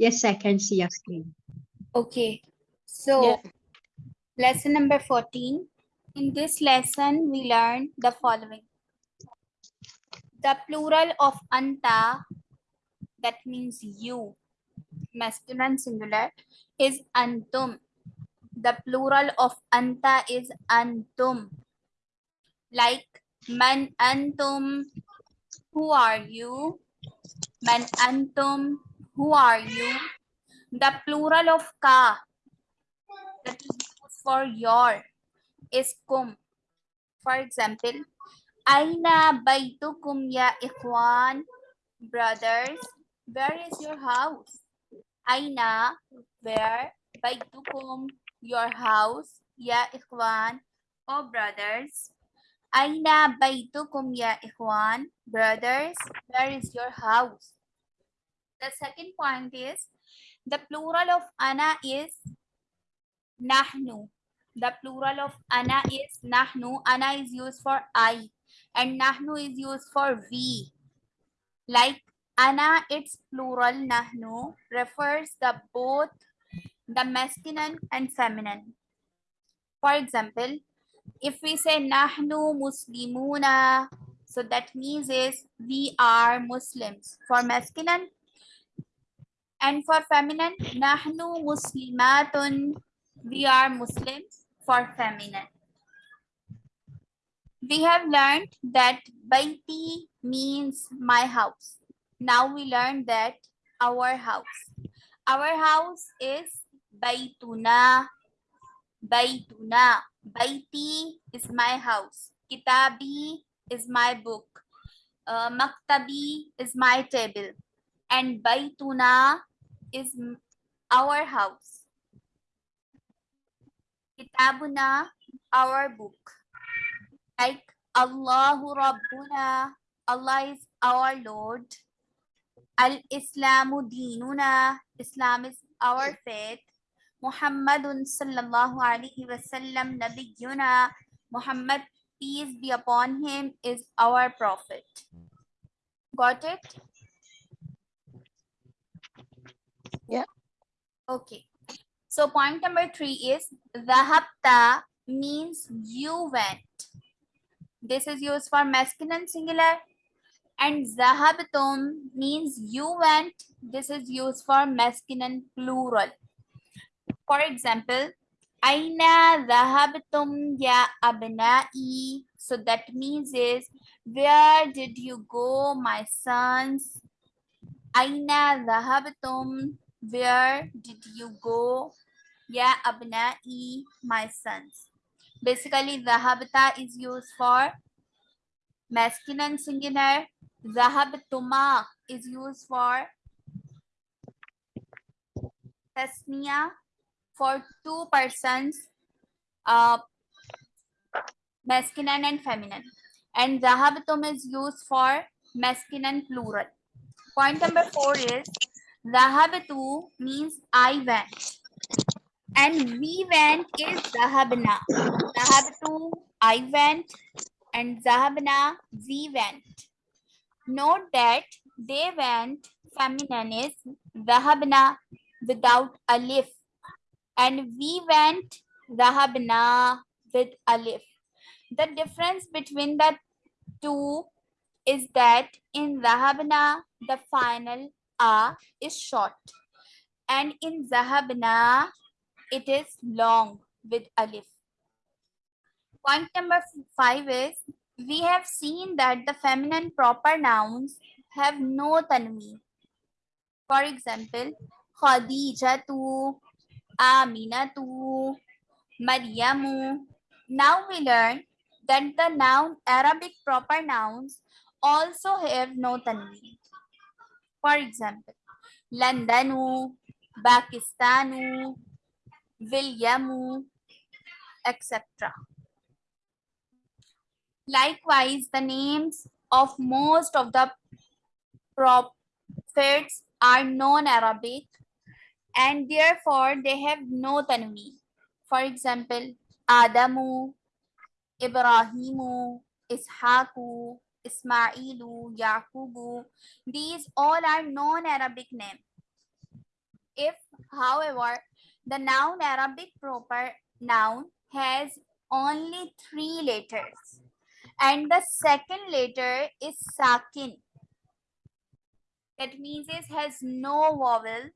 Yes, I can see your screen. Okay. So, Yeah. lesson number 14. In this lesson, we learned the following. The plural of anta, that means you, masculine singular, is antum. The plural of anta is antum. Like, man antum, who are you? Man antum, who are you? The plural of ka, that is used for your, is kum. For example, Aina baitukum ya ikhwan, brothers, where is your house? Aina, where, baitukum, your house, ya ikhwan, oh brothers. Aina baitukum ya ikhwan, brothers, where is your house? The second point is, the plural of ana is nahnu. The plural of ana is nahnu. Ana is used for I and nahnu is used for we. Like ana, its plural nahnu refers the both the masculine and feminine. For example, if we say nahnu muslimuna, so that means is we are Muslims. For masculine and for feminine, nahnu muslimatun, we are Muslims for feminine. We have learned that baiti means my house. Now we learn that our house. Our house is baituna. Baituna. Baiti is my house. Kitabi is my book. Uh, maktabi is my table. And baituna is our house. Kitabuna, our book. Like Allahu Rabbuna, Allah is our Lord. Al-Islamu dinuna, Islam is our faith. Muhammadun sallallahu alaihi wasallam nabiyyuna, Muhammad, peace be upon him, is our prophet. Got it? Okay. So point number three is dhahabta means you went. This is used for masculine singular. And zahabtum means you went. This is used for masculine plural. For example, Aina dhahabtum ya abnai. So that means is where did you go, my sons? Aina dhahabtum. Where did you go? Ya abnai, my sons. Basically, dhahabta is used for masculine singular. Dhahabtuma is used for tasniya for two persons, uh, masculine and feminine. And dhahabtum is used for masculine plural. Point number four is dhahabtu means I went. And we went is dhahabna. Dhahabtu, I went. And dhahabna, we went. Note that they went, feminine is dhahabna without alif. And we went dhahabna with alif. The difference between the two is that in dhahabna, the final a is short. And in zahabna, it is long with alif. Point number five is we have seen that the feminine proper nouns have no tanween. For example, Khadijatu, Aminatu, Maryamu. Now we learn that the noun Arabic proper nouns also have no tanween. For example, Londonu, Pakistanu, Williamu, etc. Likewise, the names of most of the prophets are non-Arabic and therefore they have no tanween. For example, Adamu, Ibrahimu, Ishaku, Ismailu, Yaqubu. These all are non-Arabic names. if, however, the noun Arabic proper noun has only three letters and the second letter is sakin. That means it has no vowel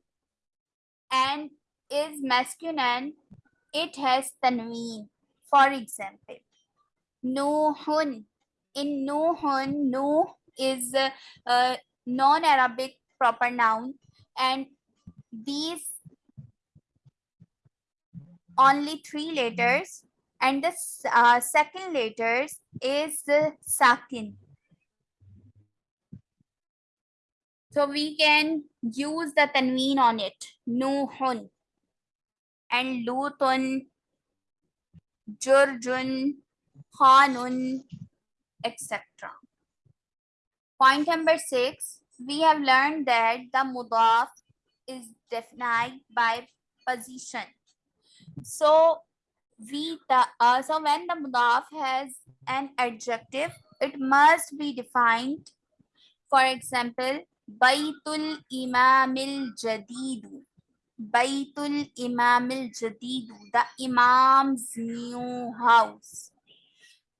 and is masculine. It has tanween. For example, Nuhun. In Nuhun, no is a, a non-Arabic proper noun and these only three letters and the uh, second letters is uh, sakin. So we can use the tanween on it. Nuhun and Lutun, Jurjun, Khanun, etc. Point number six, we have learned that the mudaf is defined by position. So we the uh, so when the mudaf has an adjective, it must be defined. For example, Baitul Imamil Jadidu. Baitul Imamil Jadidu, the Imam's new house.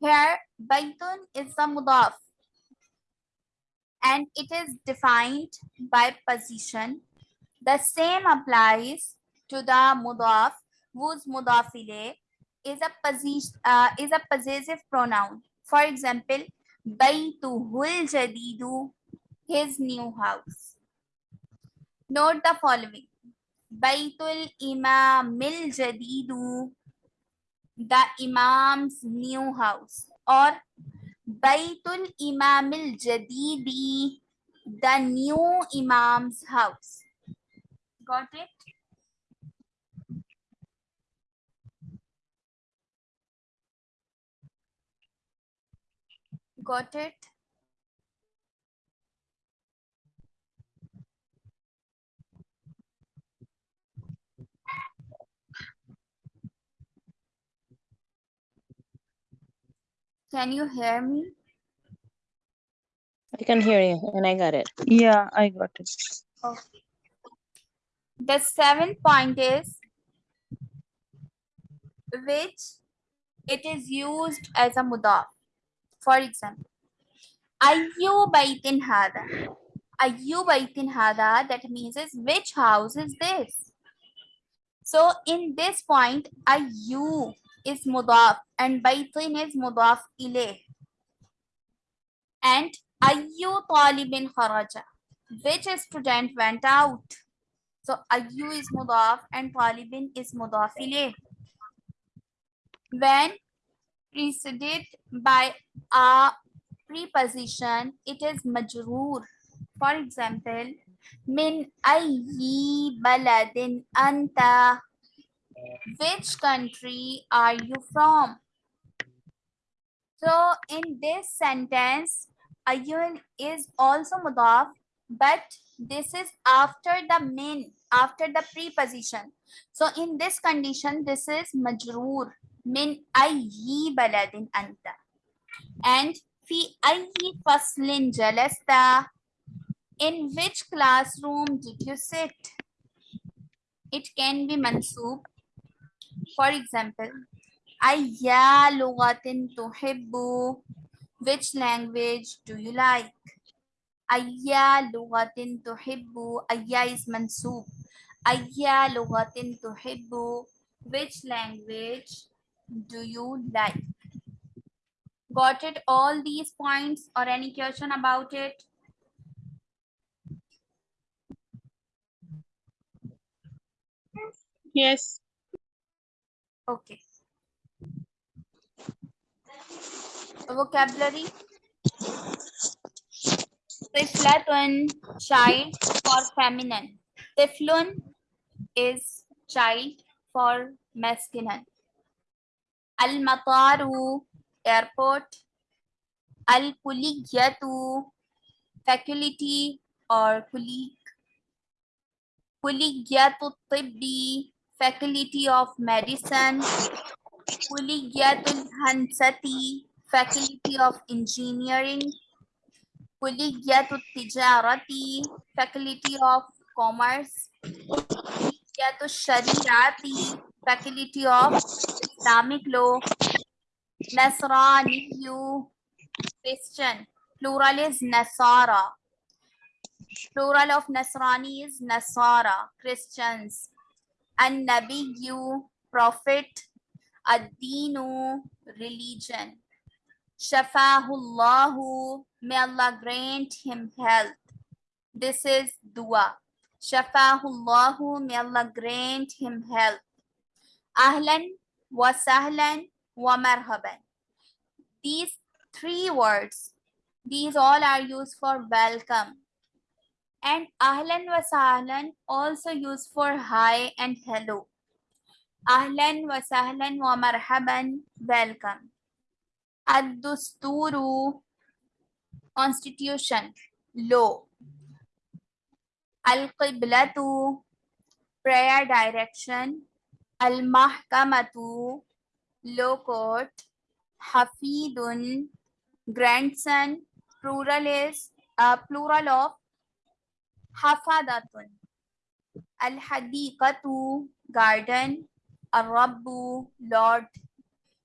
Here, Baitun is the mudaf and it is defined by position. The same applies to the mudaf whose mudaf ilayh is a position uh, is a possessive pronoun. For example, Baituhul Jadidu, his new house. Note the following. Baitul Imamil Jadidu, the Imam's new house. Or Baitul Imamil Jadidi, the new Imam's house. Got it? Got it? Can you hear me? I can hear you and I got it. Yeah, I got it. Okay. The seventh point is which it is used as a mudaf. For example, Ayyu baitin hada. Ayyu baitin hada, that means is which house is this? So in this point, Ayyu is mudaf and baitin is mudaf ilayh. And Ayyu talibin kharaja. Which student went out? So Ayyu is mudaf and talibin is mudaf ilayh. When preceded by a preposition, it is majroor. For example, min ayyi baladin anta. Which country are you from? So in this sentence, ayun is also mudaf, but this is after the min, after the preposition. So in this condition, this is majroor. Min ayyi baladin anta. And fi ayyi faslin jalasta. In which classroom did you sit? It can be mansub. For example, ayya lugatin tuhibbu. Which language do you like? Ayya lugatin tuhibbu. Ayya is mansub. Ayya lugatin tuhibbu. Which language do you like? Got it? All these points or any question about it? Yes. Okay vocabulary टिफ्लेटन child for feminine टिफ्लुन is child for masculine अलमतारू airport अलकुलिगू faculty और colleague कुलिगू तिब्बी faculty of medicine. Kulliyatul Hansati, Faculty of Engineering. Kulliyatul Tijarati, Faculty of commerce. Kulliyatu Shariati, faculty of Islamic law. Nasraniyu, Christian. Plural is Nasara. Plural of Nasrani is Nasara, Christians. And Nabiyu, Prophet. Ad-Dinu, religion. Shafahullahu, may Allah grant him health. This is dua. Shafahullahu, may Allah grant him health. Ahlan wa marhaban. These three words, these all are used for welcome. And ahlan wa sahlan also used for hi and hello. Ahlan wa sahlan wa marhaban, welcome. Ad-dusturu, constitution, law. Al-qiblatu, prayer direction. Al-mahkamatu, law court. Hafidun, grandson, plural is uh, plural of hafadatun. Al-hadiqatu, garden. Al-rabbu, Lord.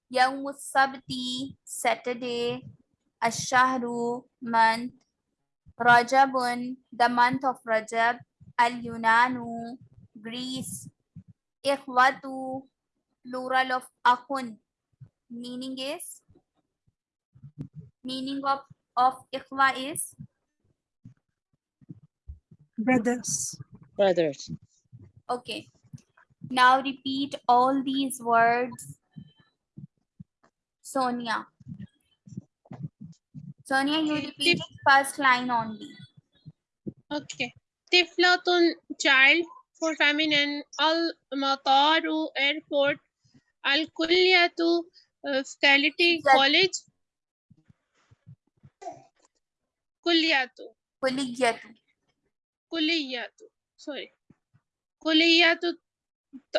Yawm sabti Saturday. Ash-shahru, month. Rajabun, the month of Rajab. Al-Yunanu, Greece. Ikhwatu, plural of akun. Meaning is, meaning of, of ikhwa is brothers, brothers. Okay. Now repeat all these words. Sonia. Sonia, you repeat first line only. Okay. Tiflatun child for feminine. Al mataru airport. Al kulliyatu uh, faculty college. Kulliyatu. Kulliyatu. Kulliyatu. Sorry. Kulliyatu.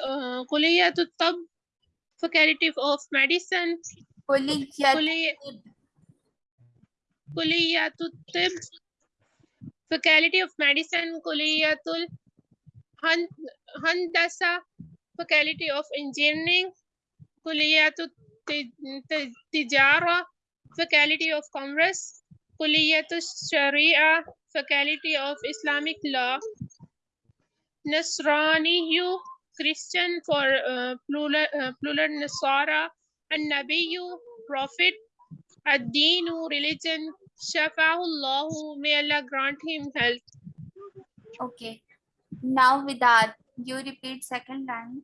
Uh, kulliyatu tab. Faculty of medicine. Kulliyatu. Kulli- Kulliyatu tib. Faculty of medicine. Kulliyatul Han- handasa. Faculty of engineering. Kulliyatu Of sharia. Faculty of Islamic law. Nasraniyu. Christian for uh, plural, uh, plural Nasara. And Nabiyu. Prophet. Ad-Dinu, religion, Shafahullahu, may Allah grant him health. Okay. Now Vidad, you repeat second line.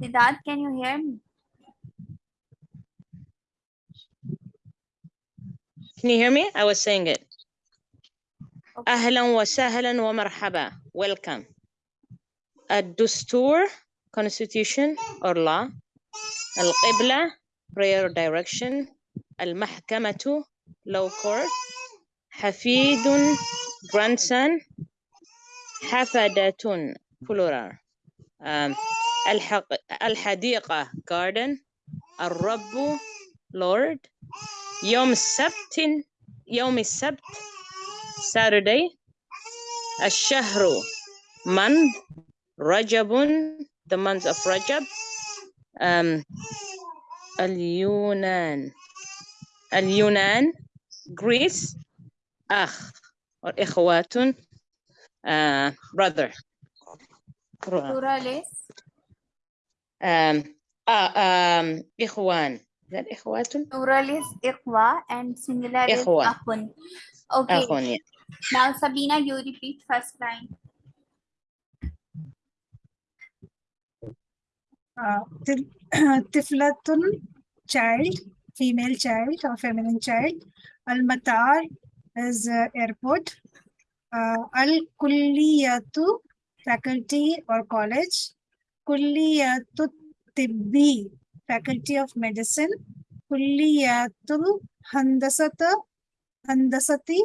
Vidad, can you hear me? Can you hear me? I was saying it. Okay. أهلا وسهلا ومرحبا. Welcome. الدستور constitution or law. القبلة prayer direction. المحكمة law court. حفيد grandson. حفدة plural. Um, الحق الحديقة garden. الرب Lord. يوم السبت يوم السبت Saturday الشهر month رجب the month of Rajab um, اليونان اليونان Greece أخ or إخوات uh, brother Plural is um, uh, um, إخوان is that إخوات plural is ikhwa and singular is Ikhwa. akhun. Okay. أخون yeah. Now Sabina, you repeat first line. uh, tif- tiflatun child, female child or feminine child. Al-matar is uh, airport. Uh, Al-kulliyatu, faculty or college. Kulliyatu tibbi, faculty of medicine. Kulliyatul handasata, handasati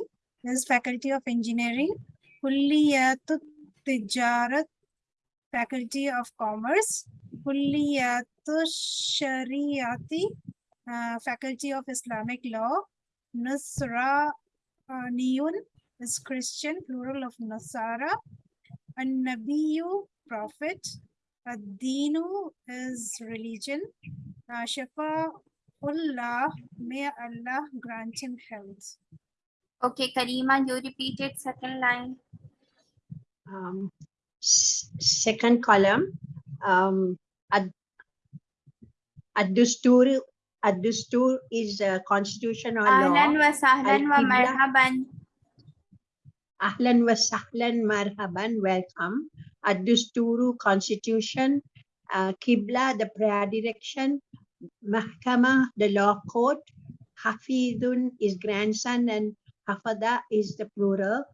is faculty of engineering. Kulliyatu tijarat, Faculty of Commerce. Kulliyatu Shariati, uh, Faculty of Islamic Law. Nusra uh, Niyun is Christian, plural of Nasara. An Nabiyu, Prophet. Ad-Dinu is religion. Uh, Shafa'ullah, may Allah grant him health. Okay, Karima, you repeated second line. Um, second column, um, ad, ad-dustur, ad-dustur is a constitution or Ahlan law. wa sahlan wa marhaban. Ahlan wa sahlan marhaban, welcome. Ad-dusturu, constitution. Uh, Qibla, the prayer direction. Mahkama, the law court. Hafidun is grandson and Hafada is the plural.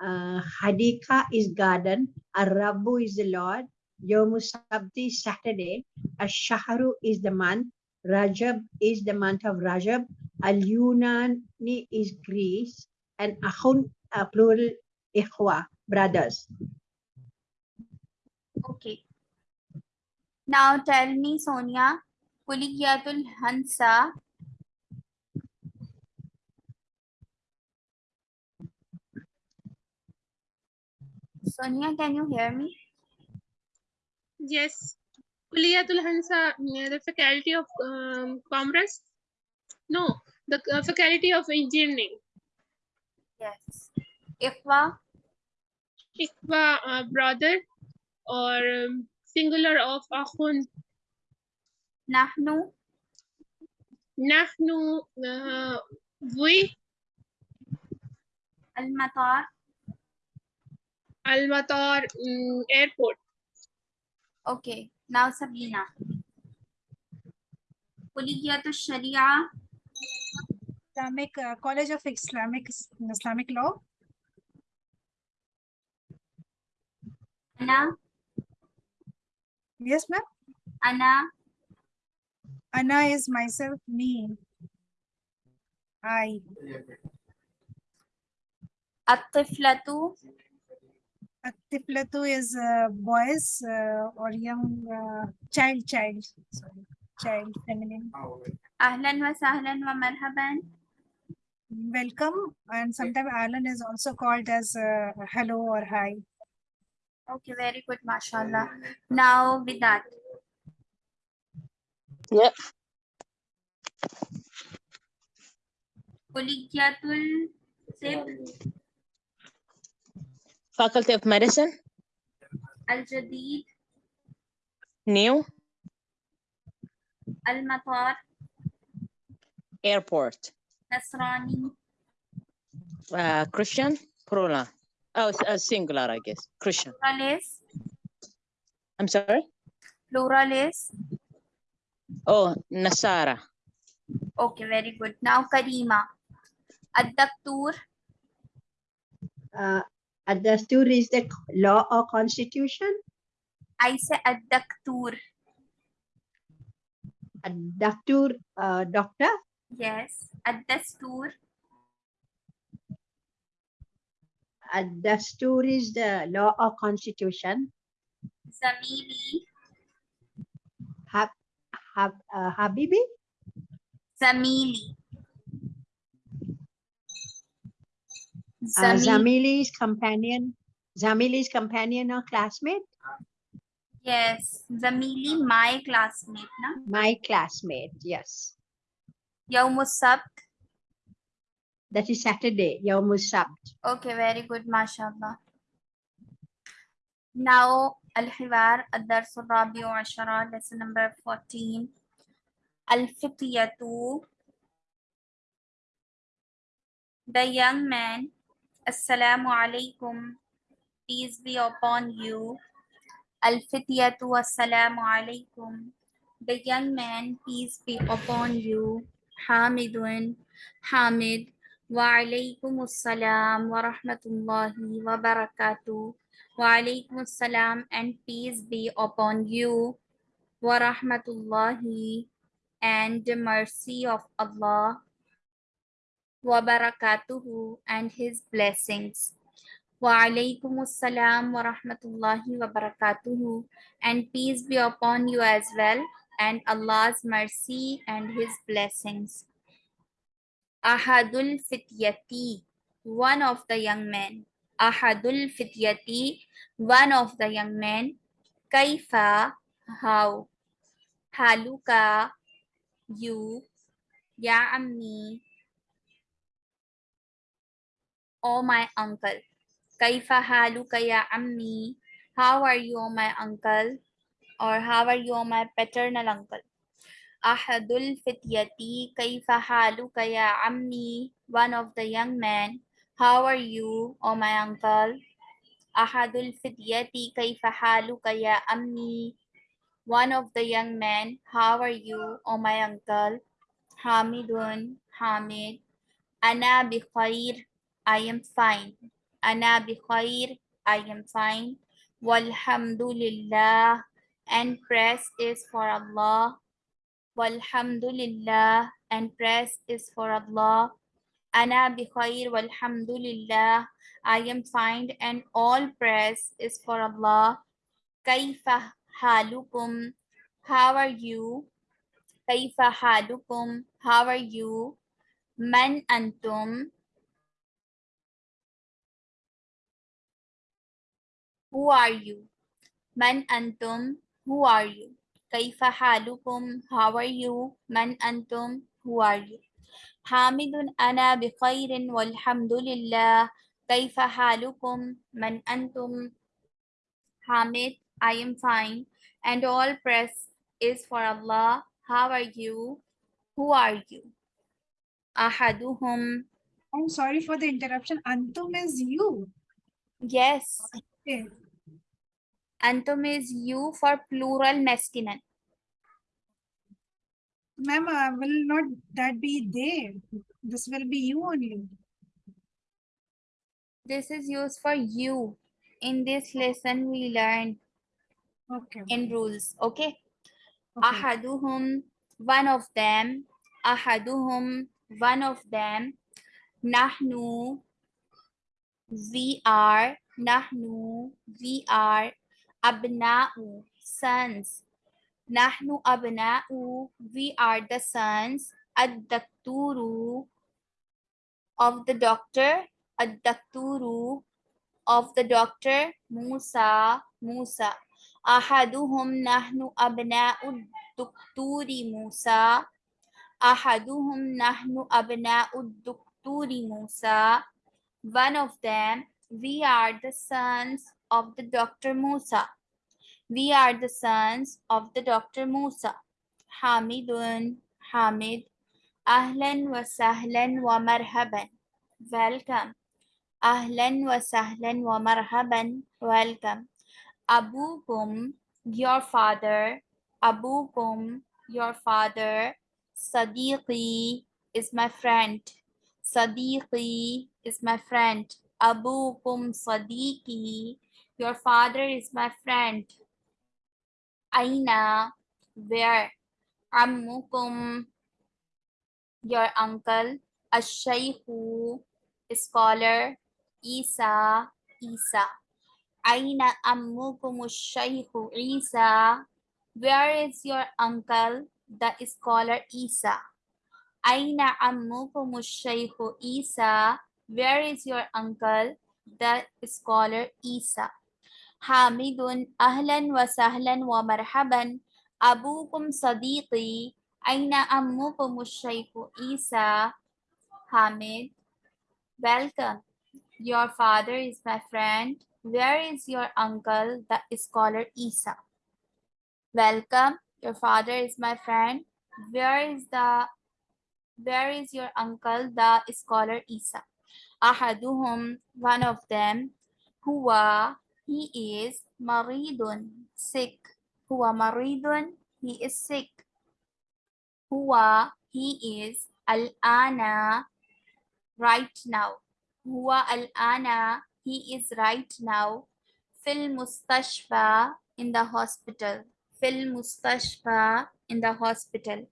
Uh, Hadika is garden. Arabu is the Lord. Yomu Sabti, Saturday. Ash-Shahru is the month. Rajab is the month of Rajab. Al-Yunani is Greece. And Ahun, uh, plural, Ikhwa, brothers. Okay. Now tell me, Sonia, Kuliyatul Hansa. Sonia, can you hear me? Yes. Kuliyatul Hansa, the faculty of um, commerce. No, the uh, faculty of engineering. Yes. Ikhwa, Ikwa, uh, brother, or um, singular of akhun. Nahnu, Nahnu, uh, we, Al-Matar, Al-Matar, mm, airport. Okay, now Sabina. Kuliyatul Sharia, Islamic uh, College of Islamic Islamic Law. Ana, Yes, ma'am. Anna. Anna is myself, me. I. At-Tiflatu, Tiflatu is uh, boys uh, or young uh, child, child. Sorry, child, feminine. Ahlan wa sahlan wa marhaban. Welcome, and sometimes Alan is also called as uh, hello or hi. Okay, very good, mashallah. Now with that, Yep. Kuliyatul Tib, Faculty of Medicine, Al-Jadid, New. Al-Matar, Airport, Nasrani, uh, Christian, plural. Oh, it's a singular, I guess. Christian. Pluralis, I'm sorry. Pluralis. Oh, Nasara. Okay, very good. Now Karima. Ad-Daktur, Uh, ad-dustur is the law or constitution. I say Ad-Daktur. Ad-daktur, uh, doctor. Yes, Ad-Dastur, Ad-dastur is the law or constitution. Zamili, Hab, hab, uh, Habibi, Zamili. uh, Zamili. Zamili's companion. Zamili's companion or classmate. Yes, Zamili, my classmate, na? My classmate. Yes, Yawmus Sabt. That is Saturday. Yawmus Sabt. Okay, very good, mashallah. Now, Al-Hiwar, Ad-Dars al-Rabi Ashara, lesson number 14. Al-Fityatu, the young man, Assalamu alaikum, peace be upon you. Al-Fityatu, Assalamu alaikum, the young man, peace be upon you. Hamidun, Hamid, Waalaikumussalam wa rahmatullahi wa barakatuh. Waalaikumussalam and peace be upon you. Wa rahmatullahi and the mercy of Allah. Wa barakatuhu and his blessings. Waalaikumussalam wa rahmatullahi wa barakatuhu and peace be upon you as well and Allah's mercy and his blessings. Ahadul Fityati, one of the young men. Ahadul Fityati, one of the young men. Kaifa, how. Haluka, you. Ya Ammi, oh my uncle. Kaifa haluka ya ammi? How are you, oh my uncle? Or how are you, oh my paternal uncle? Ahadul fityati kaifa haluka ya ammi? One of the young men. How are you, oh my uncle? Ahadul fityati kaifa haluka ya? One of the young men. How are you, oh my uncle? Hamidun, Hamid. Ana bi. I am fine. Ana bi. I am fine. Walhamdulillah. And praise is for Allah. Walhamdulillah. And praise is for Allah. Ana bi khair. Walhamdulillah. I am fine and all praise is for Allah. Kaifa halukum. How are you? Kaifa halukum. How are you? Man antum. Who are you? Man antum. Who are you? Kaifa halukum. How are you? Man antum. Who are you? حامد أنا بخير والحمد لله كيف حالكم من أنتم Hamid I am fine and all praise is for Allah how are you who are you أحدهم I'm sorry for the interruption. Antum is you. yes Okay. Antum is you for plural masculine ma'am, uh, will not that be there? This will be you only. This is used for you. In this lesson, we learned okay. in rules. Okay. okay. Ahaduhum, one of them. Ahaduhum, one of them. Nahnu, we are. Nahnu, we are. Abna'u, sons. Nahnu abna'u, we are the sons, ad-dakturu, of the doctor, ad-dakturu, of the doctor, Musa, Musa. Ahaduhum nahnu abna'u dukturi Musa. Ahaduhum nahnu abna'u dukturi Musa. One of them, we are the sons of the doctor Musa. We are the sons of the Dr. Musa. Hamidun, Hamid. Ahlan wa sahlan wa marhaban. Welcome. Ahlan wa sahlan wa marhaban. Welcome. Abukum, your father. Abukum, your father. Sadiqi is my friend. Sadiqi is my friend. Abukum Sadiqi. Your father is my friend. Aina, where? Ammukum, your uncle. Ashayhu, scholar. Isa, Isa. Aina ammukum shaykhu Isa. Where is your uncle, the scholar Isa? Aina ammukum shaykhu Isa. Where is your uncle, the scholar Isa? حامد أهلا وسهلا ومرحبا أبوكم صديقي أين أمكم الشيخ عيسى حامد Welcome. Your father is my friend. Where is your uncle, the scholar Isa? Welcome. Your father is my friend. Where is the where is your uncle, the scholar Isa? أحدهم, one of them, huwa, he is maridun, sick. Huwa maridun, he is sick. Huwa, he is al-ana, right now. Huwa al-ana, he is right now. Fil mustashfa, in the hospital. Fil mustashfa, in the hospital.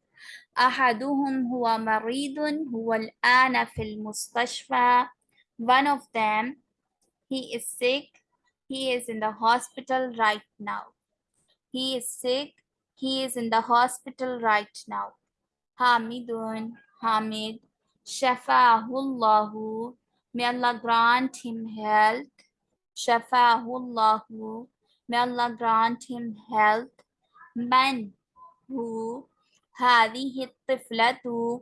أحدهم هو مريض هو الآن في المستشفى. One of them He is sick. He is in the hospital right now. He is sick. He is in the hospital right now. Hamidun, Hamid, Shafahullahu. May Allah grant him health. Shafahullahu. May Allah grant him health. Man, who, هذه الطفلة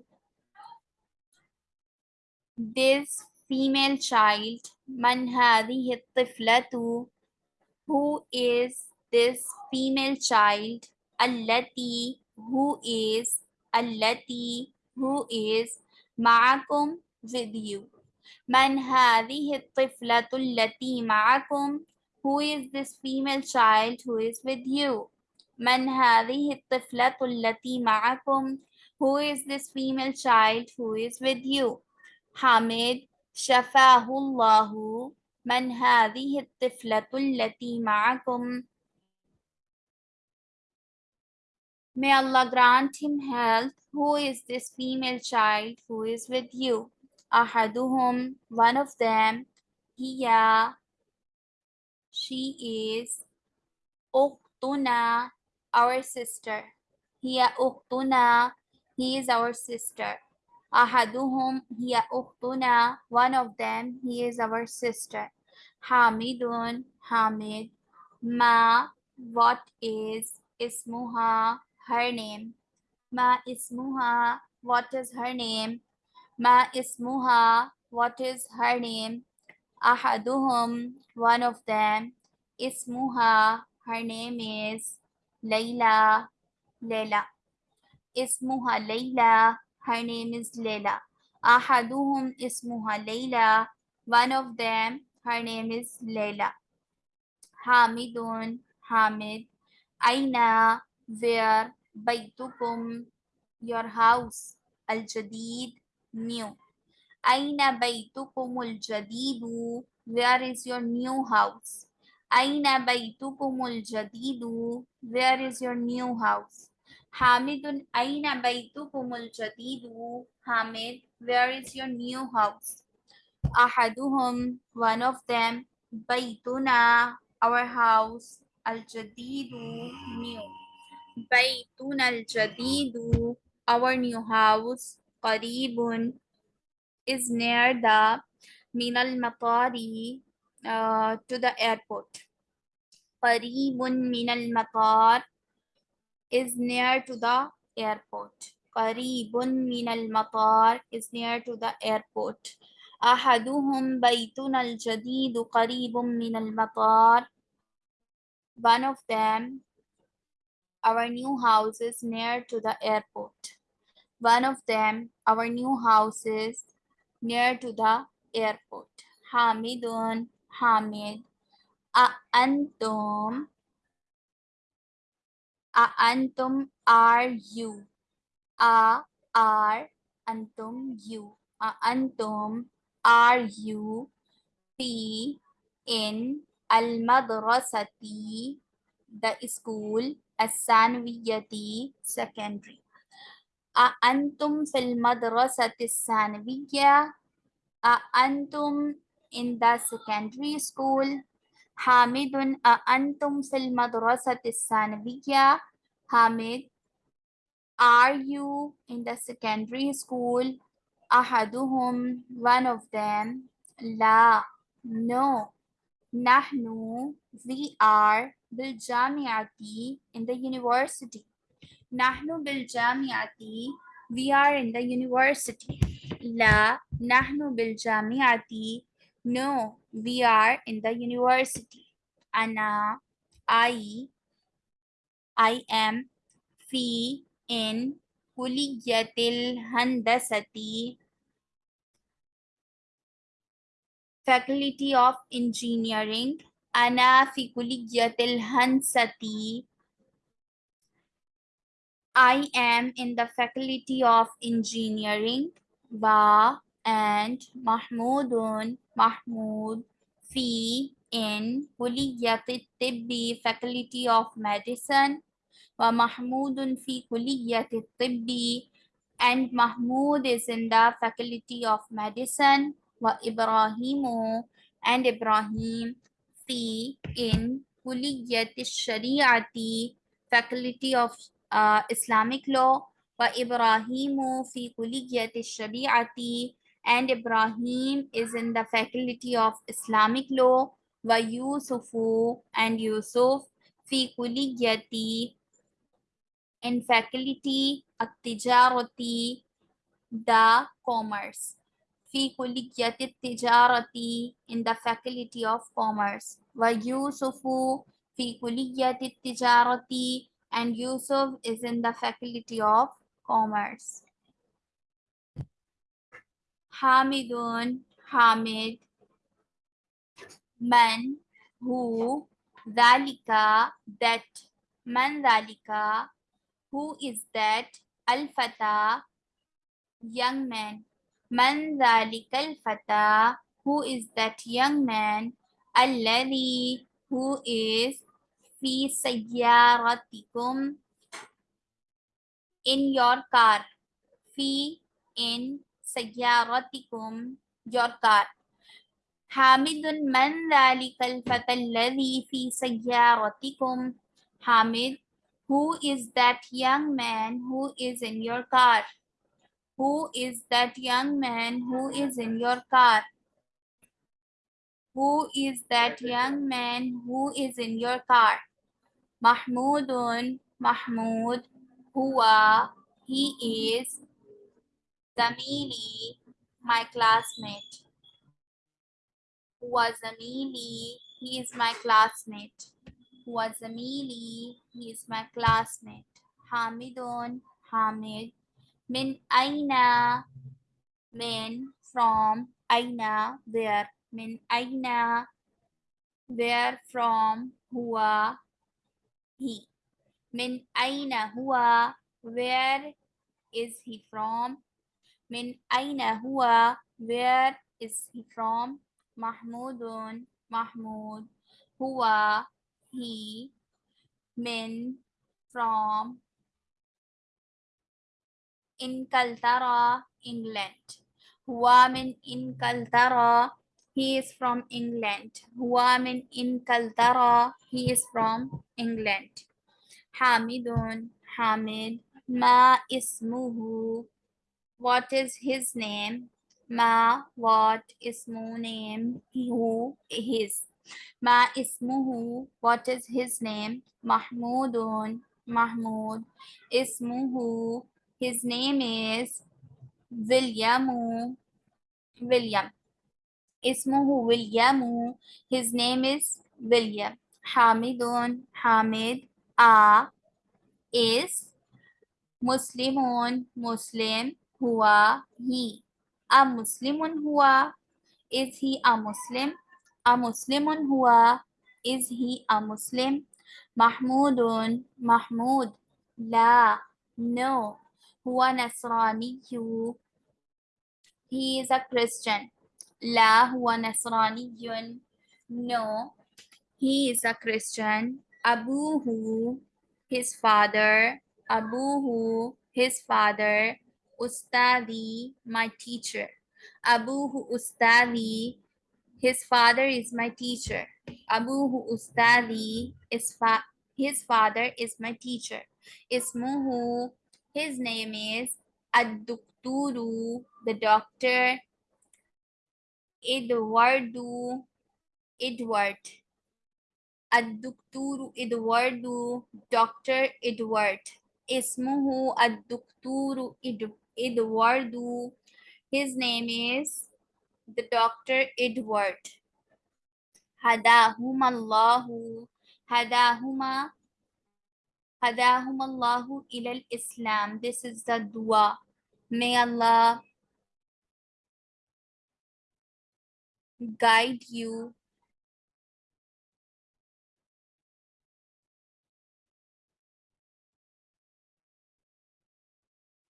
this female child من هذه الطفلة who is this female child التي who is التي who is معكم with you من هذه الطفلة التي معكم who is this female child who is with you من هذه الطفلة التي معكم who is this female child who is with you حامد شفاه الله من هذه الطفلة التي معكم May Allah grant him health. Who is this female child who is with you? أحدهم, one of them, هي, she is, أختنا, our sister. هي أختنا, he is our sister. Ahaduhum hiya uhtuna. One of them, he is our sister. Hamidun, Hamid. Ma, what is. Ismuha, her name. Ma ismuha, what is her name? Ma ismuha, what is her name? Ahaduhum, one of them. Ismuha, her name is Layla, Layla. Ismuha Layla, her name is Leila. Ahaduhum ismuha Leila. One of them, her name is Leila. Hamidun, Hamid. Aina, where? Baitukum, your house. Al-Jadid, new. Aina baitukumul jadidu. Where is your new house? Aina baitukumul jadidu. Where is your new house? Hamidun aina baytukumul jadidu? Hamid, where is your new house? Ahaduhum, one of them. baituna our house. Al-jadidu, new. Baytuna al-jadidu, our new house. Qaribun is near the Minal Matari uh, to the airport. Qaribun Minal Matar is near to the airport. Qaribun min al-matar is near to the airport. Ahaduhum baytun al-jadid qaribun min al-matar. One of them, our new house is near to the airport. One of them, our new house is near to the airport. Hamidun, Hamid. Antum, a antum are you. A are antum you. A antum are you. T in al madrasati the school as-sanwiyati secondary. A antum fil madrasati sanwiya. A antum in the secondary school Hamid अंतुम फिल मदरसतिया Hamid are you in the secondary school अहदुहुम one of them ला no नहनु we are बिल जामियाती in the university नाहनू बिल जामियाती we are in the university ला, नहनु बिलजामियाती No, we are in the university. Anna, I, I am fi in kuliyatil handasati faculty of engineering ana fi kuliyatil hansati I am in the faculty of engineering. Wa and Mahmoudun Mahmoud fi in Kuliyat Tibbi Faculty of Medicine wa Mahmoudun fi Kuliyat Tibbi and Mahmoud is in the Faculty of Medicine wa Ibrahimu and Ibrahim fi in Kuliyat Shariati Faculty of uh, Islamic Law wa Ibrahimu fi Kuliyat Shariati and Ibrahim is in the faculty of Islamic law. Wa Yusufu and Yusuf fi kulliyati in faculty at-tijarati the commerce. Fi kulliyati tijarati in the faculty of commerce. Wa Yusufu fi kulliyati tijarati and Yusuf is in the faculty of commerce. Hamidun, Hamid, Man, who, Dalika, that, Man Dalika, who is that, Al Fata, young man, Man Dalika, Al Fata, who is that young man, Alladhi, who is, Fi Sayyaratikum, in your car, Fi, in سيارتكم your car حامد من ذلك الفتى الذي في سيارتكم حامد who is that young man who is in your car who is that young man who is in your car who is that young man who is in your car محمود محمود هو he is Zamili, my classmate. Was Zamili, he is my classmate. Was Zamili, he is my classmate. Hamidun, Hamid. Min Aina, min from Aina, where. Min Aina, where from Hua, he. Min Aina Hua, where is he from? من أين هو where is he from محمود محمود هو he من from إنكلترا England هو من إنكلترا he is from England هو من إنكلترا he is from England حامد حامد ما اسمه what is his name? Ma, what is ismu name? Who is? his. Ma ismuhu, what is his name? Mahmoodun, Mahmood. Ismuhu, his name is Williamu, William. Ismuhu Williamu, his name is William. Hamidun, Hamid. A is Muslimun, Muslim. هو he a مسلم هو is he a Muslim a مسلم هو is he a Muslim محمود محمود لا no هو نصراني he is a Christian لا هو نصراني no he is a Christian أبوه his father أبوه his father ustadi, my teacher. Abuhu ustadi, his father is my teacher. Abuhu ustadi, is fa his father is my teacher. Ismuhu, his name is Adukturu, the doctor. Edwardu, Edward. Adukturu Edwardu, Dr. Edward. Ismuhu Adukturu Edward. Edwardu. His name is the Dr. Edward. Hadahum Allahu. Hadahuma. Hadahum Allahu ilal Islam. This is the dua. May Allah guide you